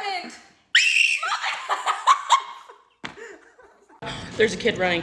happened. There's a kid running.